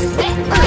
Hey,